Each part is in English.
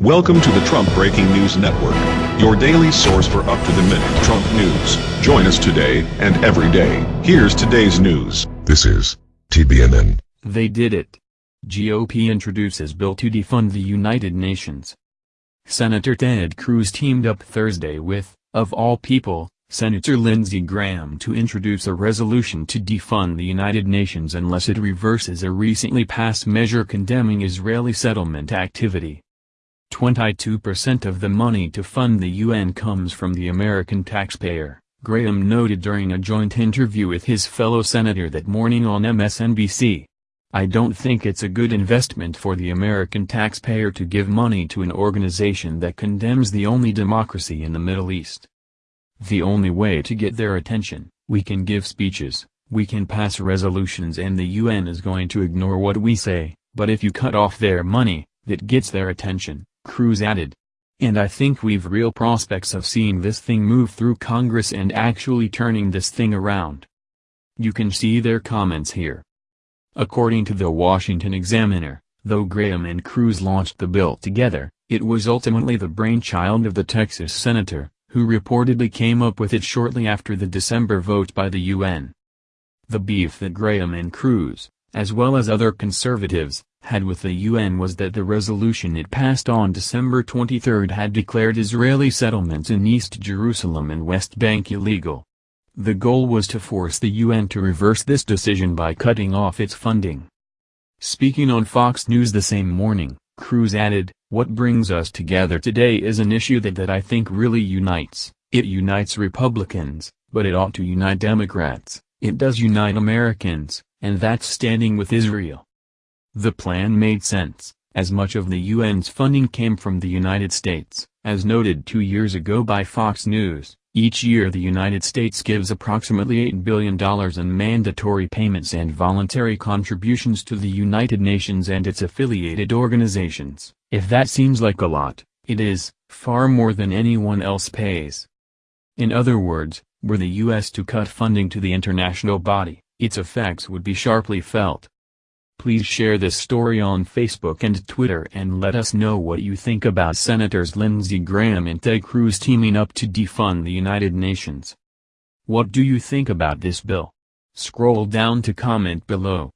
Welcome to the Trump Breaking News Network, your daily source for up-to-the-minute Trump news. Join us today and every day. Here's today's news. This is TBNN. They did it. GOP introduces bill to defund the United Nations. Senator Ted Cruz teamed up Thursday with, of all people, Senator Lindsey Graham to introduce a resolution to defund the United Nations unless it reverses a recently passed measure condemning Israeli settlement activity. 22% of the money to fund the UN comes from the American taxpayer, Graham noted during a joint interview with his fellow senator that morning on MSNBC. I don't think it's a good investment for the American taxpayer to give money to an organization that condemns the only democracy in the Middle East. The only way to get their attention, we can give speeches, we can pass resolutions and the UN is going to ignore what we say, but if you cut off their money, that gets their attention, Cruz added. And I think we've real prospects of seeing this thing move through Congress and actually turning this thing around. You can see their comments here. According to the Washington Examiner, though Graham and Cruz launched the bill together, it was ultimately the brainchild of the Texas senator, who reportedly came up with it shortly after the December vote by the UN. The beef that Graham and Cruz, as well as other conservatives, had with the UN was that the resolution it passed on December 23 had declared Israeli settlements in East Jerusalem and West Bank illegal. The goal was to force the UN to reverse this decision by cutting off its funding. Speaking on Fox News the same morning, Cruz added, What brings us together today is an issue that that I think really unites. It unites Republicans, but it ought to unite Democrats, it does unite Americans, and that's standing with Israel. The plan made sense, as much of the UN's funding came from the United States. As noted two years ago by Fox News, each year the United States gives approximately $8 billion in mandatory payments and voluntary contributions to the United Nations and its affiliated organizations. If that seems like a lot, it is, far more than anyone else pays. In other words, were the U.S. to cut funding to the international body, its effects would be sharply felt. Please share this story on Facebook and Twitter and let us know what you think about Senators Lindsey Graham and Ted Cruz teaming up to defund the United Nations. What do you think about this bill? Scroll down to comment below.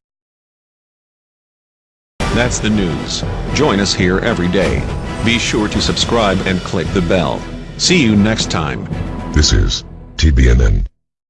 That's the news. Join us here every day. Be sure to subscribe and click the bell. See you next time. This is TBNN.